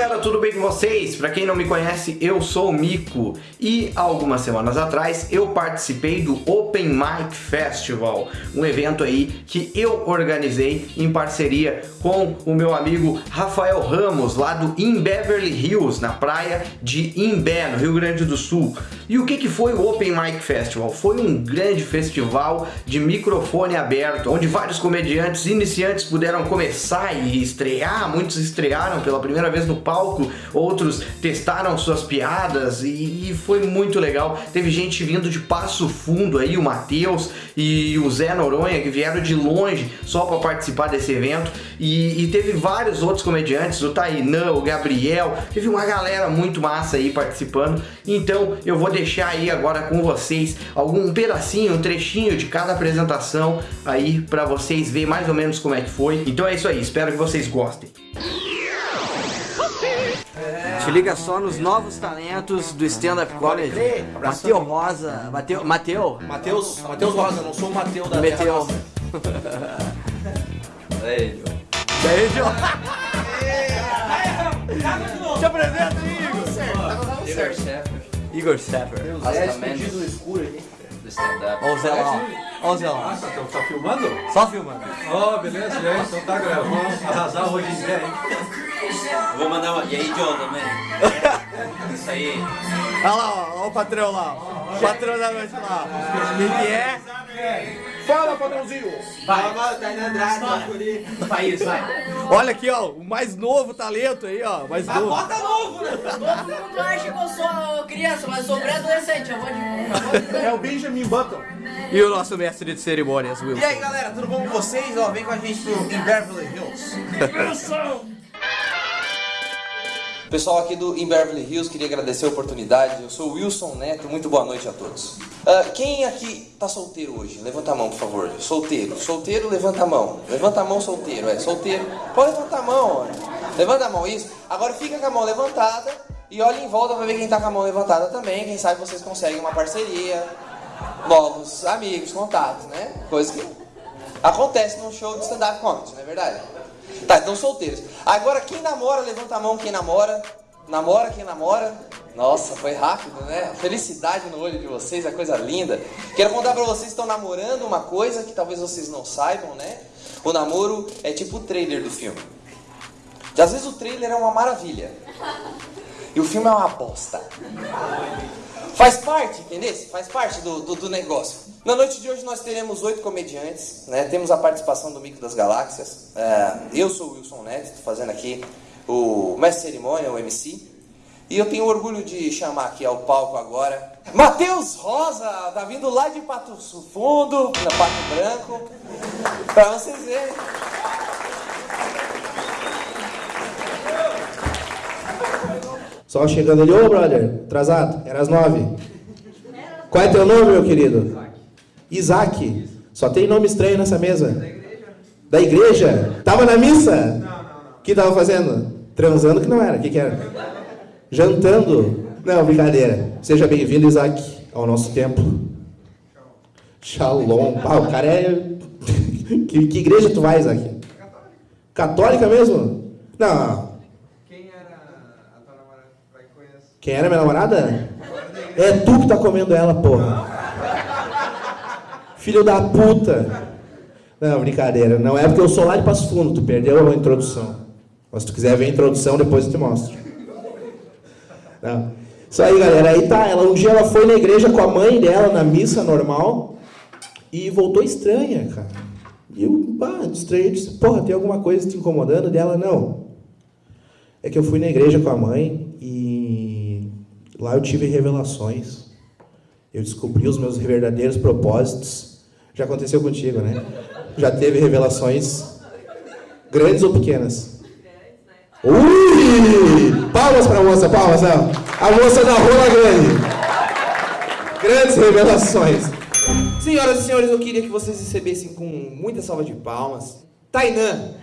galera, tudo bem com vocês? Para quem não me conhece, eu sou o Mico e algumas semanas atrás eu participei do Open Mic Festival, um evento aí que eu organizei em parceria com o meu amigo Rafael Ramos, lá do In Beverly Hills, na praia de Imbé, no Rio Grande do Sul. E o que, que foi o Open Mic Festival? Foi um grande festival de microfone aberto, onde vários comediantes iniciantes puderam começar e estrear, muitos estrearam pela primeira vez no palco, outros testaram suas piadas e, e foi muito legal. Teve gente vindo de Passo Fundo aí, o Matheus e o Zé Noronha, que vieram de longe só para participar desse evento. E, e, teve vários outros comediantes, o Tainã, o Gabriel, teve uma galera muito massa aí participando. Então eu vou deixar aí agora com vocês algum pedacinho, um trechinho de cada apresentação aí para vocês verem mais ou menos como é que foi. Então é isso aí, espero que vocês gostem. Te liga só nos novos talentos do stand-up comedy. Mateu Rosa. Mateu. Mateu? Matheus. Matheus Rosa, não sou o Mateu da Meteu. Ei, Beijo. Te apresenta aí, Igor Sheffer, Igor Stepper. Asta Mendes no escuro aqui. do stand-up. Olha o Zé lá. Olha o Zé lá. Nossa, então tá filmando? Só filmando. Ó, beleza, e aí? Então tá gravando. Arrasar hoje em dia, hein? Eu vou mandar uma. E aí, John também? Isso aí. Olha lá, ó, ó o patrão lá. O patrão da noite lá. Quem que é? Fala, patrãozinho. Vai, vai na Andrade, País, vai. Olha aqui, ó, o mais novo talento aí, ó. Mais novo. Bota novo, né? Todo mundo acha que eu sou criança, mas sou pré-adolescente. Eu vou de. É o Benjamin Button. E o nosso mestre de cerimônias, Wilson. E aí, galera, tudo bom com vocês? Ó, vem com a gente pro In Beverly Hills. Pessoal aqui do In Beverly Hills, queria agradecer a oportunidade. Eu sou o Wilson Neto, muito boa noite a todos. Ah, quem aqui tá solteiro hoje? Levanta a mão, por favor. Solteiro. Solteiro, levanta a mão. Levanta a mão, solteiro. É, solteiro. Pode levantar a mão, ó. Levanta a mão, isso. Agora fica com a mão levantada e olha em volta pra ver quem tá com a mão levantada também. Quem sabe vocês conseguem uma parceria, novos amigos, contatos, né? Coisa que acontece num show de stand-up comedy, não é verdade? Tá, então solteiros. Agora quem namora, levanta a mão quem namora. Namora quem namora. Nossa, foi rápido, né? Felicidade no olho de vocês, é coisa linda. Quero contar pra vocês que estão namorando uma coisa que talvez vocês não saibam, né? O namoro é tipo o trailer do filme. Às vezes o trailer é uma maravilha. E o filme é uma bosta. Faz parte, entendeu? Faz parte do, do, do negócio. Na noite de hoje nós teremos oito comediantes, né? Temos a participação do Mico das Galáxias. É, eu sou o Wilson Neto, estou fazendo aqui o mestre cerimônia, o MC. E eu tenho orgulho de chamar aqui ao palco agora Matheus Rosa, tá vindo lá de Pato Fundo, na Pato Branco, pra vocês verem. Só chegando ali, ô brother, atrasado, era às nove. Qual é teu nome, meu querido? Isaac. Só tem nome estranho nessa mesa. Da igreja? Tava na missa? Não, não, não. O que tava fazendo? Transando que não era, o que que era? Jantando? Não, brincadeira. Seja bem-vindo, Isaac, ao nosso templo. Shalom. Ah, o cara é... que, que igreja tu vai, Isaac? Católica mesmo? Não, Quem era a tua namorada? Vai que conhece. Quem era minha namorada? É tu que tá comendo ela, porra. Filho da puta. Não, brincadeira. Não é porque eu sou lá de Passo Fundo, tu perdeu a introdução. Mas se tu quiser ver a introdução, depois eu te mostro. Não. Isso aí, galera. Aí tá, ela, um dia ela foi na igreja com a mãe dela, na missa normal, e voltou estranha, cara. E eu, pá, estranhei, disse, porra, tem alguma coisa te incomodando dela? Não. É que eu fui na igreja com a mãe lá eu tive revelações. Eu descobri os meus verdadeiros propósitos. Já aconteceu contigo, né? Já teve revelações grandes ou pequenas? Ui! Palmas para a moça, palmas, não. A moça da rola grande. Grandes revelações. Senhoras e senhores, eu queria que vocês recebessem com muita salva de palmas. Tainã.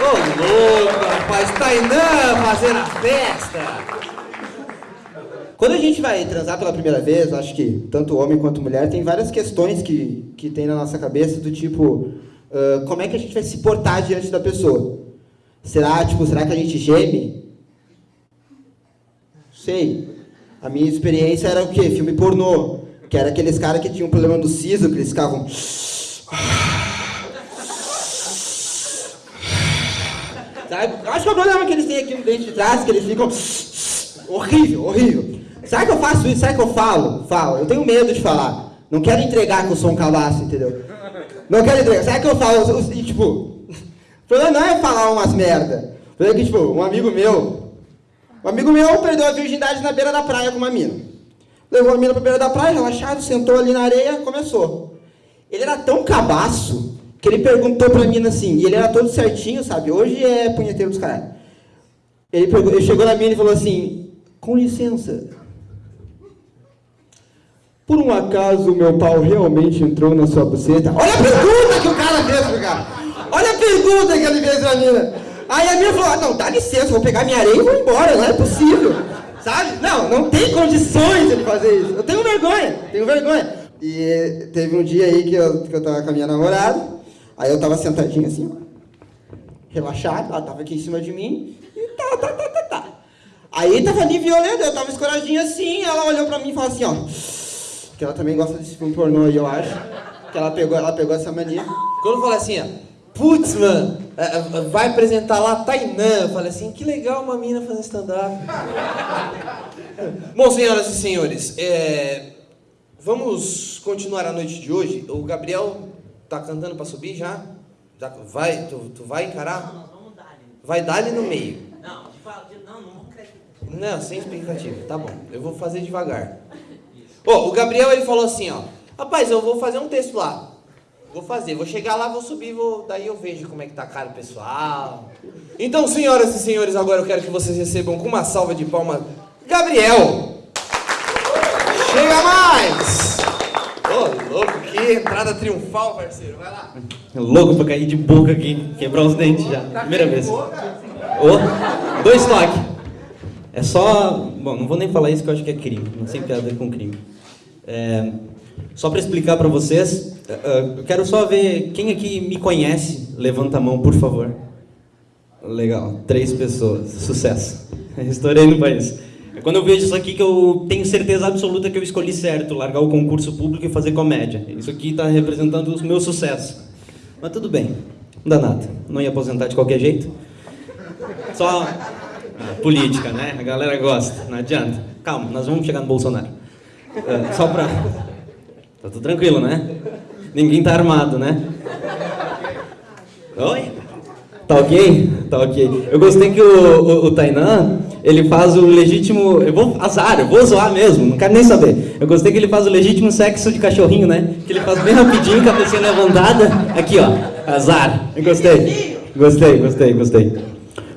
Ô louco, rapaz, Tainã fazendo a festa. Quando a gente vai transar pela primeira vez, acho que tanto homem quanto mulher tem várias questões que, que tem na nossa cabeça do tipo, ah, como é que a gente vai se portar diante da pessoa? Será, tipo, será que a gente geme? Sei. A minha experiência era o quê? Filme pornô. Que era aqueles caras que tinham um problema do siso, que eles ficavam. Sabe? Acho que é o problema que eles têm aqui no dente de trás, que eles ficam. Horrível, horrível. Será que eu faço isso? Será que eu falo? Falo. Eu tenho medo de falar. Não quero entregar que eu sou um cabaço, entendeu? Não quero entregar. Será que eu falo? E, tipo, o problema não é falar umas merda. O problema é que, tipo, um amigo meu. Um amigo meu perdeu a virgindade na beira da praia com uma mina. Levou a mina pra beira da praia, relaxado, sentou ali na areia, começou. Ele era tão cabaço que ele perguntou pra mina assim, e ele era todo certinho, sabe? Hoje é punheteiro dos caras. Ele, ele chegou na mina e falou assim, com licença. Por um acaso meu pau realmente entrou na sua buceta? Olha a pergunta que o cara fez pro cara! Olha a pergunta que ele fez pra mina! Aí a mina falou, não, dá licença, vou pegar minha areia e vou embora, não é possível. Sabe? Não, não tem condições ele fazer isso. Eu tenho vergonha, tenho vergonha. E teve um dia aí que eu, que eu tava com a minha namorada, aí eu tava sentadinho assim, relaxado, ela tava aqui em cima de mim, e tá, tá, tá, tá, tá. Aí tava ali violento, eu tava escoradinho assim, ela olhou pra mim e falou assim, ó, que ela também gosta desse filme pornô aí, eu acho, que ela pegou, ela pegou essa mania. Quando falei assim, ó, putz, mano, é, é, vai apresentar lá Tainã. Eu falei assim, que legal uma mina fazendo stand-up. Bom, senhoras e senhores, é, vamos continuar a noite de hoje. O Gabriel tá cantando pra subir já? já vai, tu, tu vai encarar? Vai dar ali no meio. Não, de não, não vamos crescer. Não, sem expectativa. Tá bom, eu vou fazer devagar. Ó, o Gabriel ele falou assim, ó. Rapaz, eu vou fazer um texto lá. Vou fazer, vou chegar lá, vou subir, vou, daí eu vejo como é que tá a cara do pessoal. Então, senhoras e senhores, agora eu quero que vocês recebam com uma salva de palmas Gabriel. Chega mais! Que entrada triunfal, parceiro. Vai lá. Louco pra cair de boca aqui, quebrar os dentes já. Primeira vez. Ô, dois toques. É só. Bom, não vou nem falar isso que eu acho que é crime. Não tem piada com crime. É, só pra explicar pra vocês, é, é, eu quero só ver quem aqui me conhece. Levanta a mão, por favor. Legal, três pessoas. Sucesso. Estourei no país. Quando eu vejo isso aqui que eu tenho certeza absoluta que eu escolhi certo, largar o concurso público e fazer comédia. Isso aqui está representando o meu sucesso. Mas tudo bem, não dá nada. Não ia aposentar de qualquer jeito. Só política, né? A galera gosta, não adianta. Calma, nós vamos chegar no Bolsonaro. É, só pra. Tá tudo tranquilo, né? Ninguém tá armado, né? Oi? Tá ok? Tá ok. Eu gostei que o, o, o Tainan, ele faz o legítimo. Eu vou. Azar, eu vou zoar mesmo, não quero nem saber. Eu gostei que ele faz o legítimo sexo de cachorrinho, né? Que ele faz bem rapidinho, cabecinha levantada. Aqui, ó. Azar. Eu gostei. Gostei, gostei, gostei.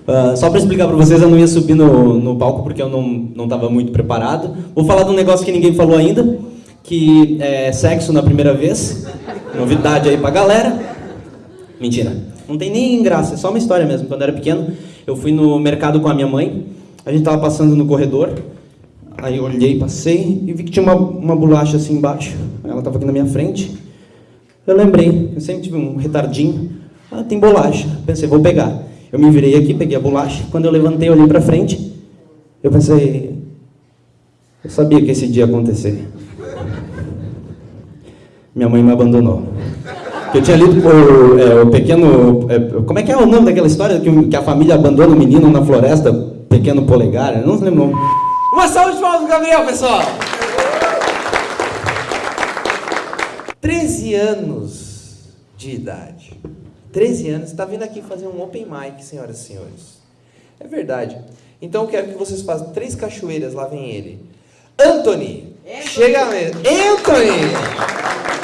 Ah, só para explicar para vocês, eu não ia subir no, no palco porque eu não estava muito preparado. Vou falar de um negócio que ninguém falou ainda, que é sexo na primeira vez. Novidade aí pra galera. Mentira. Não tem nem graça, é só uma história mesmo. Quando eu era pequeno, eu fui no mercado com a minha mãe. A gente tava passando no corredor. Aí eu olhei, passei e vi que tinha uma, uma bolacha assim embaixo. Ela tava aqui na minha frente. Eu lembrei, eu sempre tive um retardinho. Ah, tem bolacha. Pensei, vou pegar. Eu me virei aqui, peguei a bolacha. Quando eu levantei, olhei pra frente. Eu pensei, eu sabia que esse dia ia acontecer. Minha mãe me abandonou. Eu tinha lido o, é, o pequeno. é, como é que é o nome daquela história que, que a família abandona o menino na floresta? Pequeno polegar? Eu não lembro o nome. Uma salva de palmas pro Gabriel, pessoal! 13 anos de idade. 13 anos, está vindo aqui fazer um open mic, senhoras e senhores. É verdade. Então eu quero que vocês façam três cachoeiras, lá vem ele. Anthony! Chega mesmo. Anthony!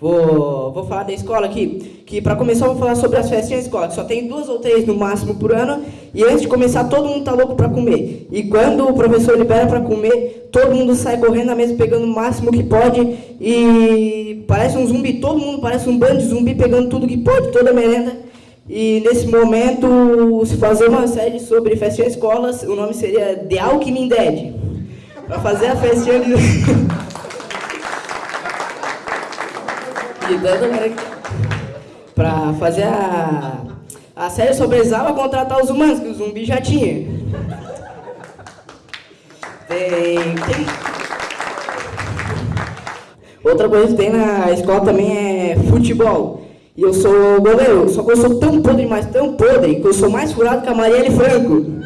Vou, vou falar da escola aqui, que para começar eu vou falar sobre as festinhas da escola, que só tem duas ou três no máximo por ano, e antes de começar todo mundo tá louco para comer. E quando o professor libera para comer, todo mundo sai correndo na mesa pegando o máximo que pode, e parece um zumbi, todo mundo parece um bando de zumbi pegando tudo que pode, toda a merenda. E nesse momento, se fazer uma série sobre festinha de escolas, o nome seria The Alckmin Dead. Para fazer a festinha de... E pra fazer a, a série sobre vai contratar os humanos, que o zumbi já tinha. Tem, tem... Outra coisa que tem na escola também é futebol. E eu sou goleiro, só que eu sou tão podre, mas tão podre, que eu sou mais furado que a Marielle Franco.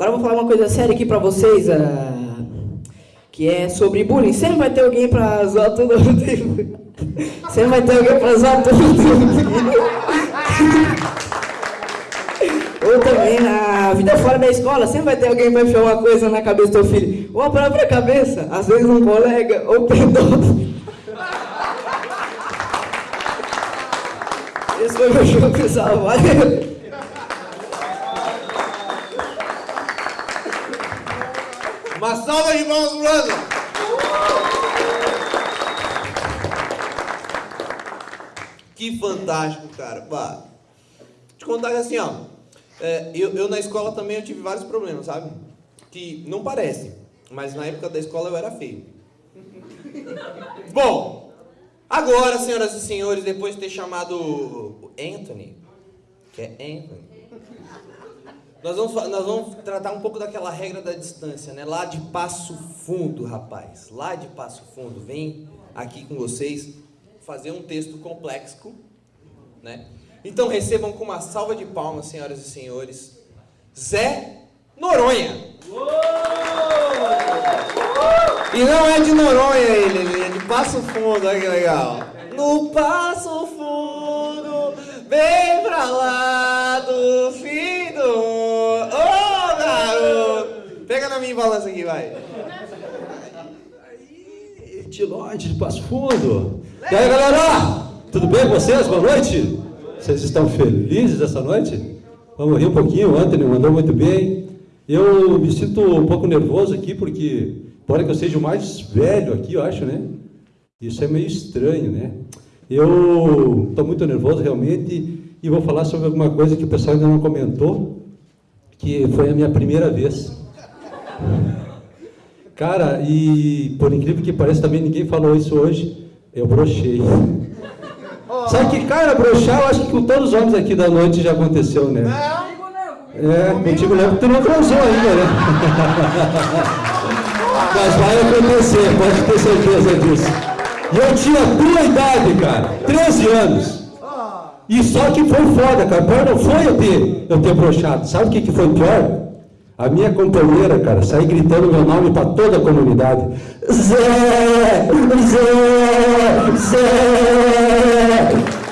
Agora eu vou falar uma coisa séria aqui pra vocês, ah, que é sobre bullying. Sempre vai ter alguém pra zoar todo mundo. Sempre vai ter alguém pra zoar todo mundo. Ou também na vida fora da escola, sempre vai ter alguém pra enfiar uma coisa na cabeça do teu filho. Ou a própria cabeça, às vezes um colega, ou pedófilo. Esse foi meu show, pessoal. Valeu. Uma salva de palmas pro. Que fantástico, cara. Bah. Te contar que assim, ó. é, eu, eu na escola também eu tive vários problemas, sabe? Que não parece, mas na época da escola eu era feio. Bom, agora, senhoras e senhores, depois de ter chamado Anthony, que é Anthony, nós vamos, nós vamos tratar um pouco daquela regra da distância, né? Lá de Passo Fundo, rapaz. Lá de Passo Fundo. Vem aqui com vocês fazer um texto complexo, né? Então recebam com uma salva de palmas, senhoras e senhores, Zé Noronha. E não é de Noronha ele, ele é de Passo Fundo, olha que legal. No Passo Fundo, bem pra lá do fim na minha balança aqui, vai. Tilode de Passo Fundo. E aí, galera? Tudo bem com vocês? Boa noite. Vocês estão felizes essa noite? Vamos rir um pouquinho. O Anthony mandou muito bem. Eu me sinto um pouco nervoso aqui porque pode que eu seja o mais velho aqui, eu acho, né? Isso é meio estranho, né? Eu estou muito nervoso realmente e vou falar sobre alguma coisa que o pessoal ainda não comentou, que foi a minha primeira vez. Cara, e por incrível que pareça, também ninguém falou isso hoje, eu brochei. Sabe que, cara, brochar, eu acho que com todos os homens aqui da noite já aconteceu, né? É, contigo não, tu não transou ainda, né? Mas vai acontecer, pode ter certeza disso. E eu tinha tua idade, cara, 13 anos. E só que foi foda, cara. Pior não foi eu ter, eu ter brochado. Sabe o que, que foi pior? A minha companheira, cara, sair gritando meu nome para toda a comunidade. Zé! Zé! Zé!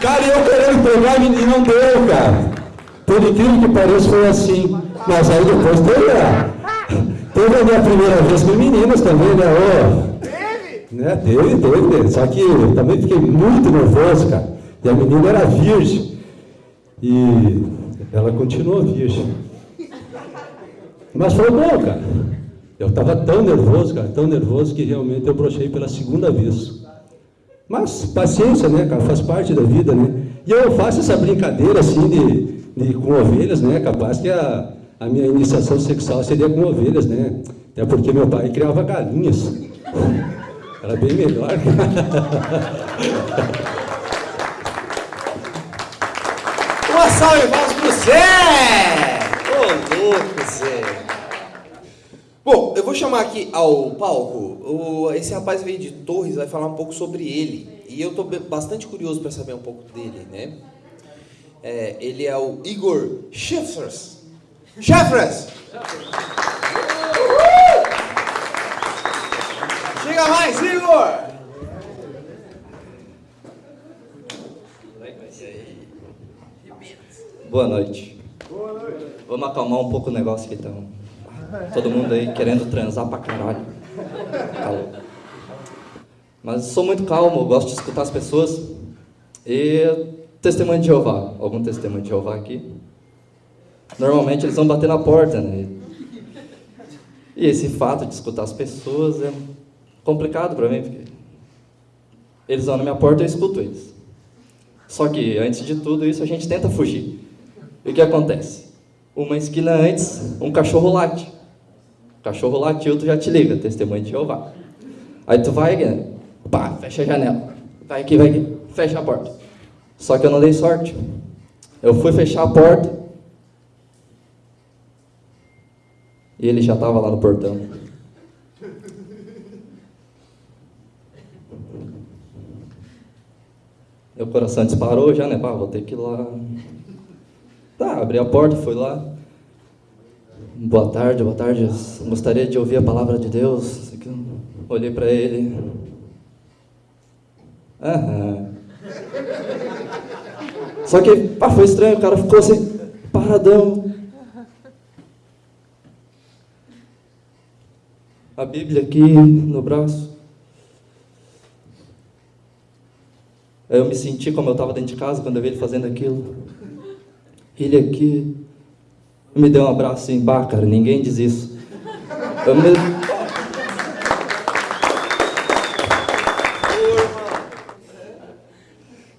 Cara, eu querendo pegar e não deu, cara. Por incrível que pareça, foi assim. Mas aí depois teve a, teve a minha primeira vez com meninas também, né? Ô, né? Teve, teve. Só que eu também fiquei muito nervoso, cara. E a menina era virgem. E ela continuou virgem. Mas foi bom, cara. Eu estava tão nervoso, cara, tão nervoso que realmente eu brochei pela segunda vez. Mas paciência, né, cara, faz parte da vida, né? E eu faço essa brincadeira assim de, de com ovelhas, né? Capaz que a, a minha iniciação sexual seria com ovelhas, né? Até porque meu pai criava galinhas. Era bem melhor. Uma salva de palmas pro Zé! Ô, louco! Bom, eu vou chamar aqui ao palco. Esse rapaz veio de Torres, vai falar um pouco sobre ele. E eu estou bastante curioso para saber um pouco dele, né? É, ele é o Igor Schiffers. Schiffers! Chega mais, Igor! Boa noite. Vamos acalmar um pouco o negócio que estão. Todo mundo aí querendo transar pra caralho. Mas sou muito calmo, gosto de escutar as pessoas. E testemunho de Jeová. Algum testemunho de Jeová aqui? Normalmente eles vão bater na porta, né? E esse fato de escutar as pessoas é complicado para mim, porque eles vão na minha porta e eu escuto eles. Só que antes de tudo isso a gente tenta fugir. E o que acontece? Uma esquina antes, um cachorro late. Cachorro latiu, tu já te liga, testemunho de Jeová. Aí tu vai, né? pá, fecha a janela. Vai aqui, vai aqui, fecha a porta. Só que eu não dei sorte. Eu fui fechar a porta e ele já estava lá no portão. Meu coração disparou já, né? Pá, vou ter que ir lá. Tá, abri a porta, fui lá. Boa tarde, boa tarde. Gostaria de ouvir a palavra de Deus. Olhei para ele. Aham. Só que pá, foi estranho, o cara ficou assim, paradão. A Bíblia aqui no braço. Eu me senti como eu estava dentro de casa quando eu vi ele fazendo aquilo. Ele aqui me deu um abraço assim, bah, cara, ninguém diz isso. Eu me...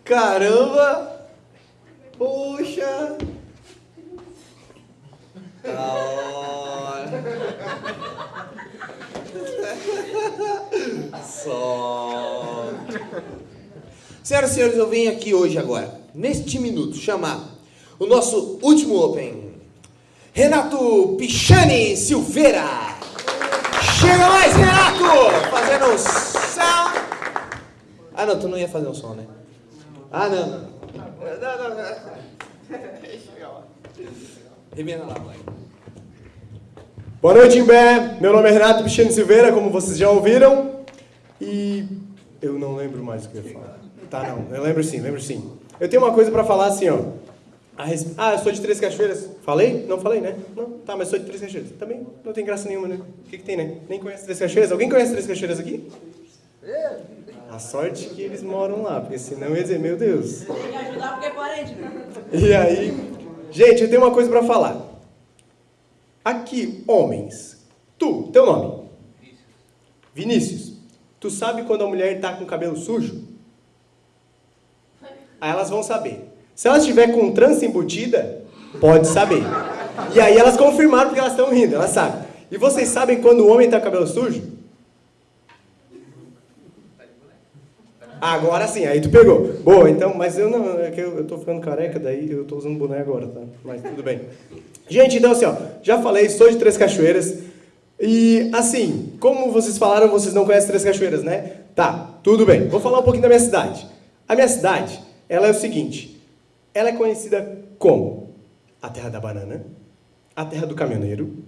Caramba! Puxa! Da hora! Só! Senhoras e senhores, eu venho aqui hoje agora, neste minuto, chamar o nosso último Open. Renato Pichani Silveira! Chega mais, Renato! Fazendo som. Ah, não, tu não ia fazer um som, né? Ah, não, não. Não, não. Chega lá. Pai. Boa noite, Imbé. Meu nome é Renato Pichani Silveira, como vocês já ouviram. E eu não lembro mais o que eu ia falar. Tá, não. Eu lembro sim, lembro sim. Eu tenho uma coisa pra falar assim, ó. Res... Ah, eu sou de Três Cachoeiras. Falei? Não falei, né? Não. Tá, mas sou de Três Cachoeiras. Também não tem graça nenhuma, né? O que, que tem, né? Nem conhece Três Cachoeiras? Alguém conhece Três Cachoeiras aqui? A sorte que eles moram lá, porque senão ia dizer, meu Deus. Tem que ajudar porque é parente. E aí, gente, eu tenho uma coisa pra falar. Aqui, homens. Tu, teu nome? Vinícius. Tu sabe quando a mulher tá com o cabelo sujo? Aí elas vão saber. Se elas estiver com trança embutida, pode saber. E aí elas confirmaram porque elas estão rindo, elas sabem. E vocês sabem quando o homem tá com cabelo sujo? Agora sim, aí tu pegou. Boa, então, mas eu não, é que eu, eu tô ficando careca, daí eu tô usando boné agora, tá? Mas tudo bem. Gente, então assim, ó, já falei, sou de Três Cachoeiras. E assim, como vocês falaram, vocês não conhecem Três Cachoeiras, né? Tá, tudo bem. Vou falar um pouquinho da minha cidade. A minha cidade, ela é o seguinte, ela é conhecida como a terra da banana, a terra do caminhoneiro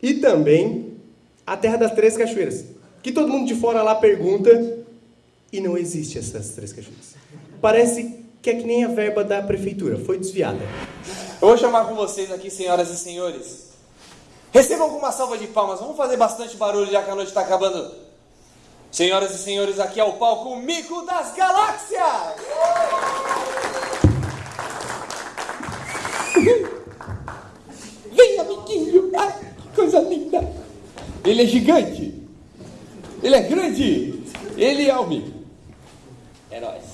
e também a terra das Três Cachoeiras. Que todo mundo de fora lá pergunta e não existe essas Três Cachoeiras. Parece que é que nem a verba da prefeitura, foi desviada. Eu vou chamar com vocês aqui, senhoras e senhores. Recebam com uma salva de palmas. Vamos fazer bastante barulho já que a noite está acabando. Senhoras e senhores, aqui é o palco Mico das Galáxias! Vem, amiguinho! Ai, que coisa linda! Ele é gigante! Ele é grande! Ele é o Mico. É nóis.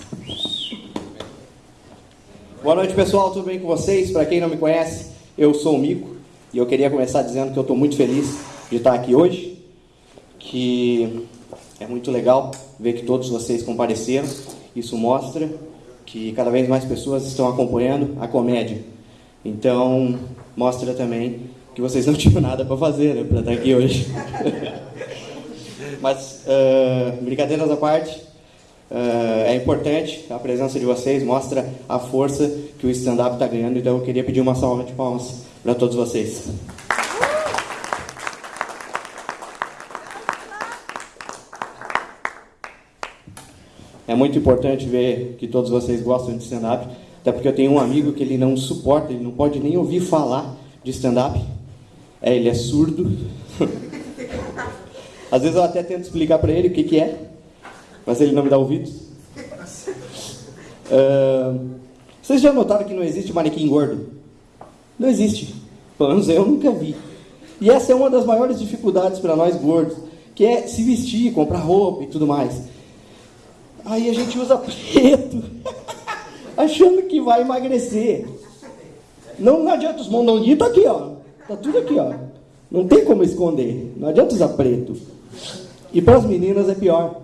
Boa noite, pessoal. Tudo bem com vocês? Para quem não me conhece, eu sou o Mico e eu queria começar dizendo que eu estou muito feliz de estar aqui hoje, que é muito legal ver que todos vocês compareceram. Isso mostra que cada vez mais pessoas estão acompanhando a comédia. Então, mostra também que vocês não tinham nada para fazer né, para estar aqui hoje. Mas, uh, brincadeiras à parte, uh, é importante a presença de vocês, mostra a força que o stand-up está ganhando. Então, eu queria pedir uma salva de palmas para todos vocês. É muito importante ver que todos vocês gostam de stand-up, até porque eu tenho um amigo que ele não suporta, ele não pode nem ouvir falar de stand-up. É, ele é surdo. Às vezes eu até tento explicar para ele o que, que é, mas ele não me dá ouvidos. Uh, vocês já notaram que não existe manequim gordo? Não existe. Pelo menos eu nunca vi. E essa é uma das maiores dificuldades para nós gordos, que é se vestir, comprar roupa e tudo mais. Aí a gente usa preto, achando que vai emagrecer. Não, não adianta os mondonguinhos, tá aqui, ó. Tá tudo aqui, ó. Não tem como esconder. Não adianta usar preto. E para as meninas é pior.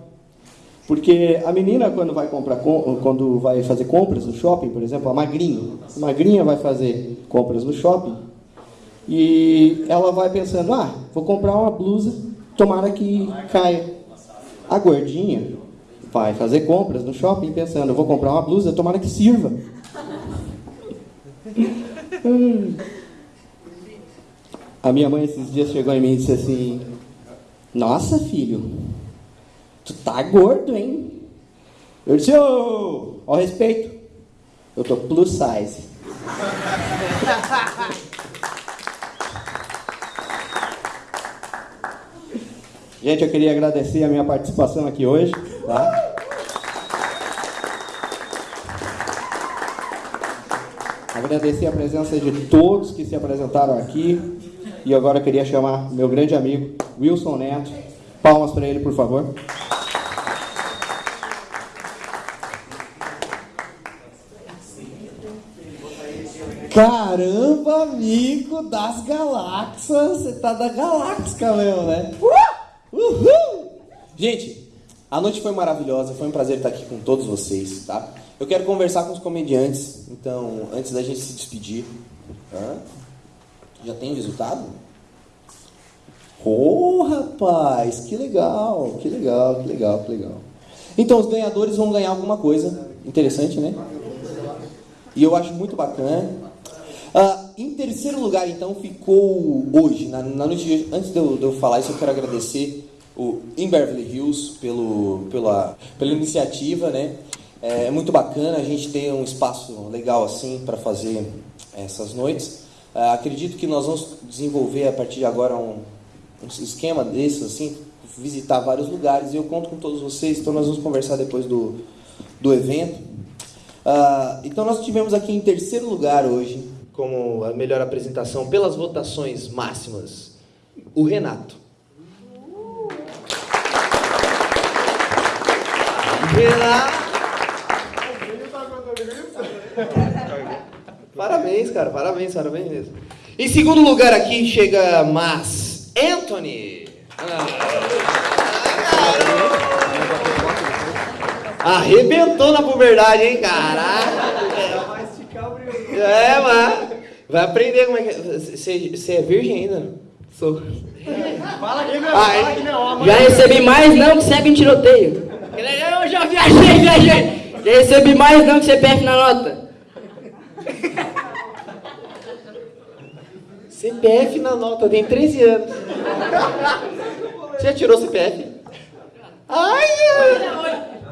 Porque a menina, quando vai, comprar, quando vai fazer compras no shopping, por exemplo, a magrinha, a magrinha vai fazer compras no shopping e ela vai pensando, ah, vou comprar uma blusa, tomara que caia. A gordinha vai fazer compras no shopping pensando, vou comprar uma blusa, tomara que sirva. A minha mãe esses dias chegou em mim e disse assim, nossa filho, tu tá gordo, hein? Eu disse, ô, oh, ao respeito, eu tô plus size. Gente, eu queria agradecer a minha participação aqui hoje. Tá? Agradecer a presença de todos que se apresentaram aqui. E agora queria chamar meu grande amigo, Wilson Neto. Palmas para ele, por favor. Caramba, amigo das galáxias! Você tá da galáxia mesmo, né? Uh! Uhul! Gente, a noite foi maravilhosa, foi um prazer estar aqui com todos vocês, tá? Eu quero conversar com os comediantes, então, antes da gente se despedir. Hã? Já tem resultado? Oh, rapaz, que legal, que legal, que legal, que legal. Então, os ganhadores vão ganhar alguma coisa interessante, né? E eu acho muito bacana. Uh, em terceiro lugar, então, ficou hoje, na, na noite de hoje. Antes de eu, de eu, falar isso, eu quero agradecer o In Beverly Hills pelo, pela, pela iniciativa, né? É, é muito bacana a gente ter um espaço legal assim para fazer essas noites. Uh, acredito que nós vamos desenvolver a partir de agora um, um esquema desses, assim, visitar vários lugares e eu conto com todos vocês, então nós vamos conversar depois do, do evento. Uh, então nós tivemos aqui em terceiro lugar hoje como a melhor apresentação pelas votações máximas, o Renato. Renato. Parabéns, cara, parabéns, parabéns mesmo. Em segundo lugar aqui chega Mas Anthony. Ah. Arrebentou na puberdade, hein, caraca. É, mas vai aprender como é que é. Você é virgem ainda? Sou. Fala aqui, meu. Fala aqui, meu. Já recebi mais não que segue em tiroteio. Eu já viajei, viajei. Já recebi mais não que CPF na nota. CPF na nota, tem 13 anos. Você já tirou CPF? Ai,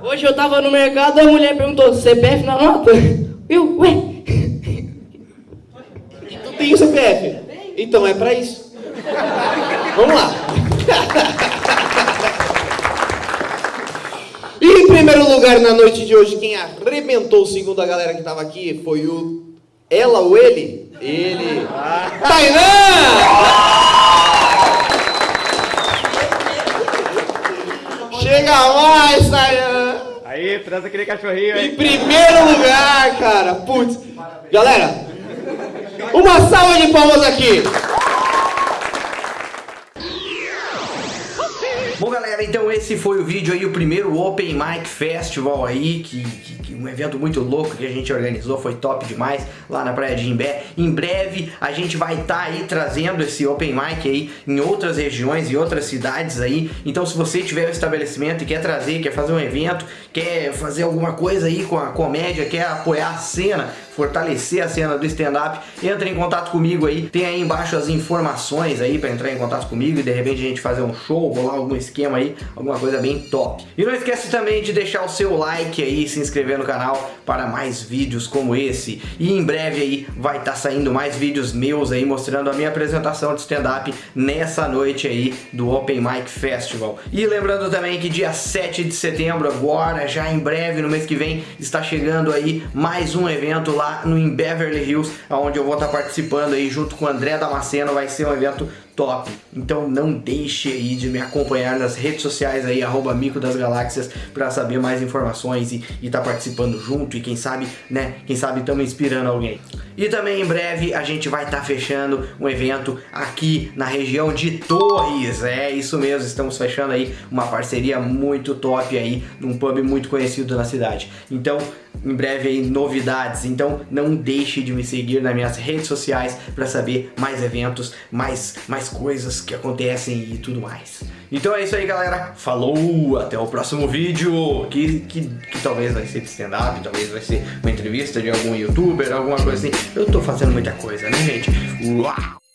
Hoje eu tava no mercado, a mulher perguntou, CPF na nota? Eu, ué, tem o CPF? Então é para isso. Vamos lá. E em primeiro lugar na noite de hoje, quem arrebentou, segundo a galera que estava aqui, foi o. Ela ou ele? Ele. Tainan! Chega mais, Tainan! Aí, transa aquele cachorrinho aí. Em primeiro lugar, cara. Putz. Galera, uma salva de palmas aqui. Galera, então esse foi o vídeo aí, o primeiro Open Mic Festival aí, que, que, que, um evento muito louco que a gente organizou, foi top demais lá na Praia de Imbé. Em breve a gente vai estar tá aí trazendo esse Open Mic aí em outras regiões, em outras cidades aí. Então se você tiver um estabelecimento e quer trazer, quer fazer um evento, quer fazer alguma coisa aí com a comédia, quer apoiar a cena, fortalecer a cena do stand-up, entra em contato comigo aí, tem aí embaixo as informações aí para entrar em contato comigo e de repente a gente fazer um show, rolar algum esquema aí, alguma coisa bem top. E não esquece também de deixar o seu like aí, se inscrever no canal para mais vídeos como esse. E em breve aí vai estar tá saindo mais vídeos meus aí mostrando a minha apresentação de stand-up nessa noite aí do Open Mic Festival. E lembrando também que dia 7 de setembro agora, já em breve, no mês que vem, está chegando aí mais um evento lá no em Beverly Hills, onde eu vou estar tá participando aí junto com o André Damasceno, vai ser um evento top. Então não deixe aí de me acompanhar nas redes sociais aí, arroba Mico das Galáxias, para saber mais informações e estar tá participando junto e quem sabe, né, quem sabe estamos inspirando alguém. E também em breve a gente vai estar tá fechando um evento aqui na região de Torres. É isso mesmo, estamos fechando aí uma parceria muito top aí num pub muito conhecido na cidade. Então, em breve aí novidades. Então, não deixe de me seguir nas minhas redes sociais para saber mais eventos, mais mais coisas que acontecem e tudo mais. Então é isso aí, galera. Falou, até o próximo vídeo, que, que, que talvez vai ser de stand-up, talvez vai ser uma entrevista de algum youtuber, alguma coisa assim. Eu tô fazendo muita coisa, né, gente? Uau!